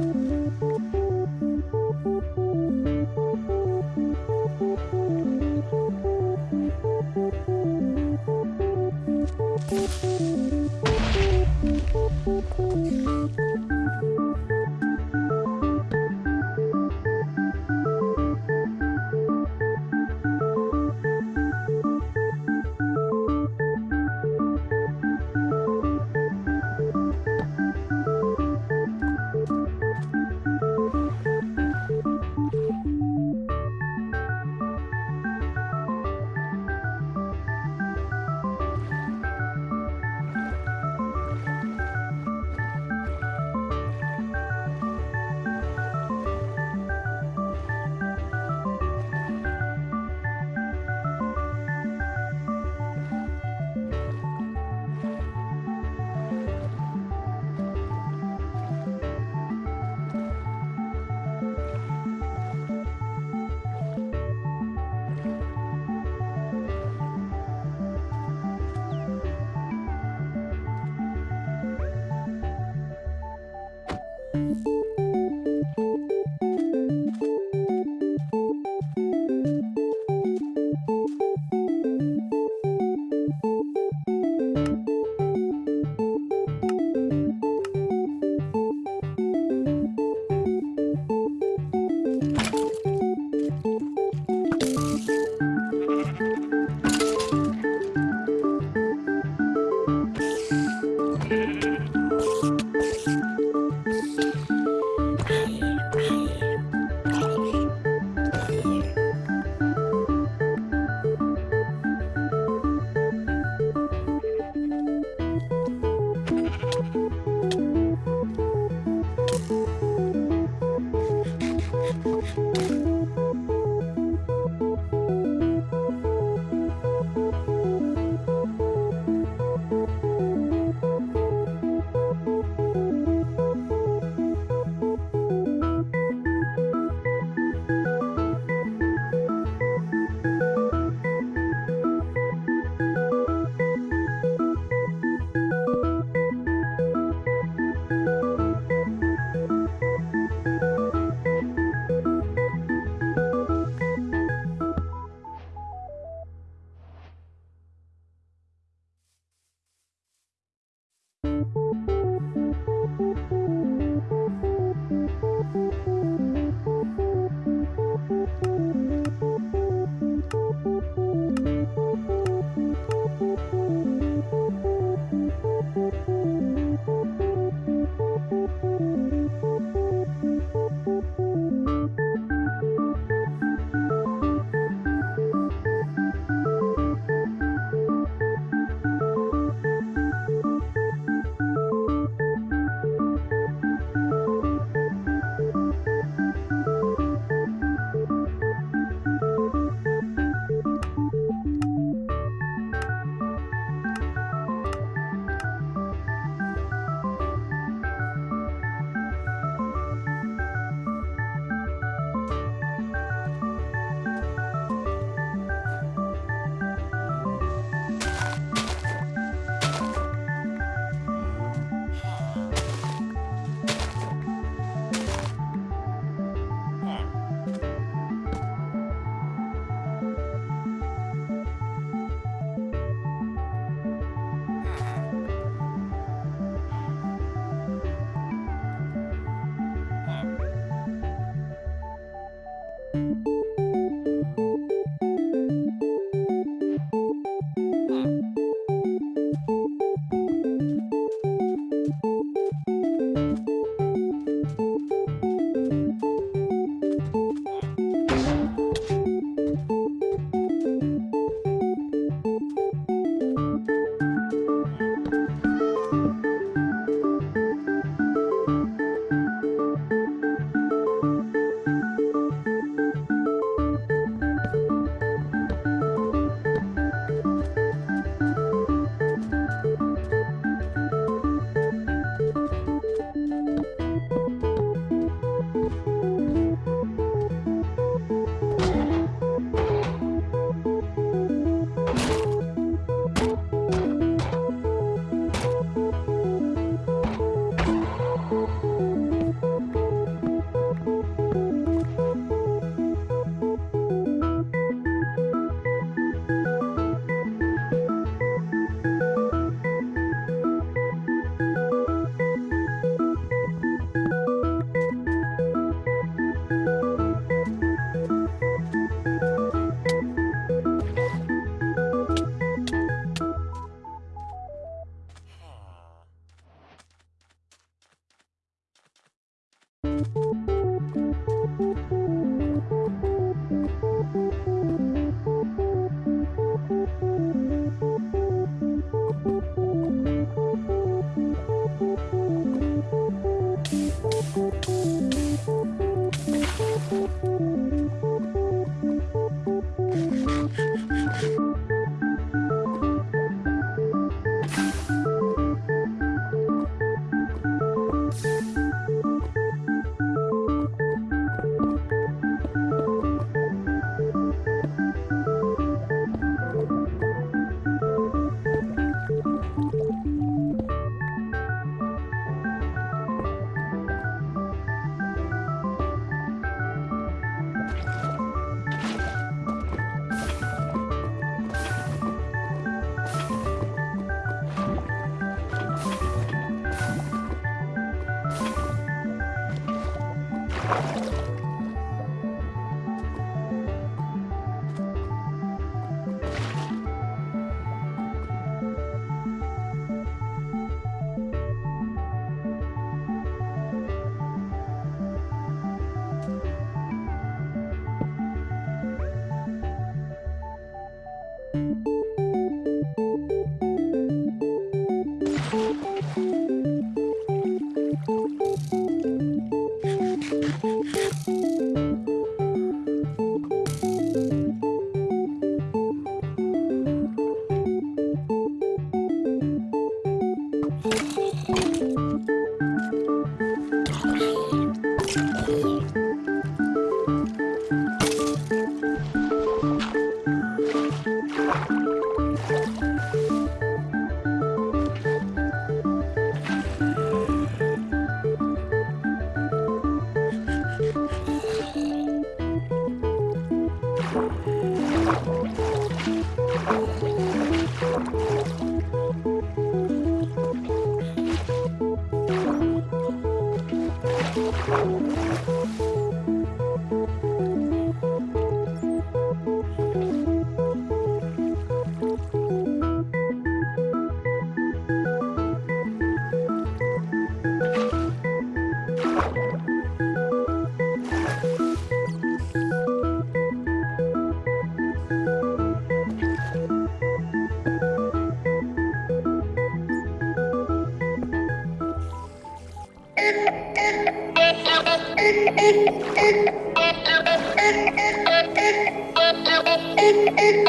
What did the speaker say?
Música Bye. Thank you.